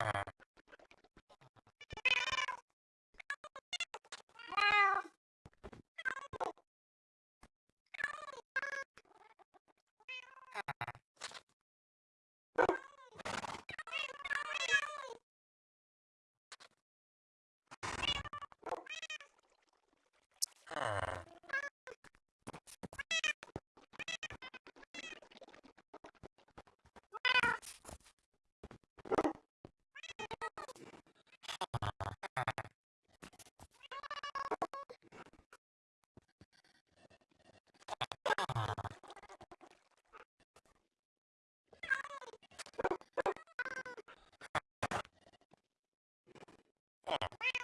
Ah. Yeah.